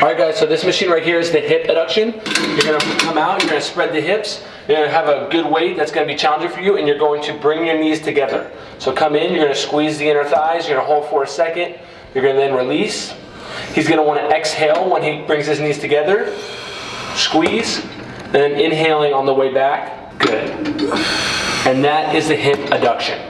All right guys, so this machine right here is the hip adduction. You're gonna come out, you're gonna spread the hips, you're gonna have a good weight that's gonna be challenging for you, and you're going to bring your knees together. So come in, you're gonna squeeze the inner thighs, you're gonna hold for a second, you're gonna then release. He's gonna wanna exhale when he brings his knees together. Squeeze, and then inhaling on the way back. Good. And that is the hip adduction.